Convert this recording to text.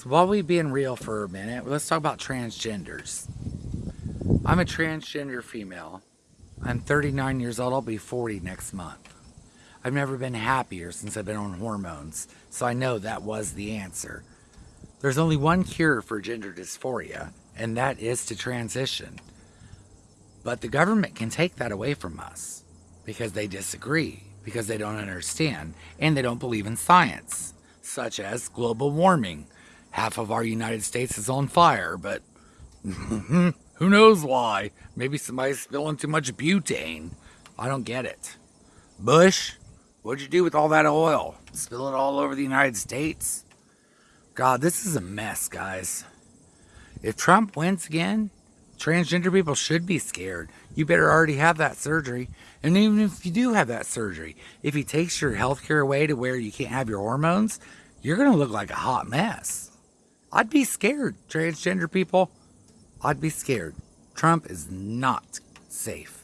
So while we being real for a minute, let's talk about transgenders. I'm a transgender female. I'm 39 years old. I'll be 40 next month. I've never been happier since I've been on hormones, so I know that was the answer. There's only one cure for gender dysphoria, and that is to transition. But the government can take that away from us because they disagree, because they don't understand, and they don't believe in science, such as global warming. Half of our United States is on fire, but who knows why? Maybe somebody's spilling too much butane. I don't get it. Bush, what'd you do with all that oil? Spill it all over the United States? God, this is a mess, guys. If Trump wins again, transgender people should be scared. You better already have that surgery. And even if you do have that surgery, if he takes your health care away to where you can't have your hormones, you're going to look like a hot mess. I'd be scared, transgender people. I'd be scared. Trump is not safe.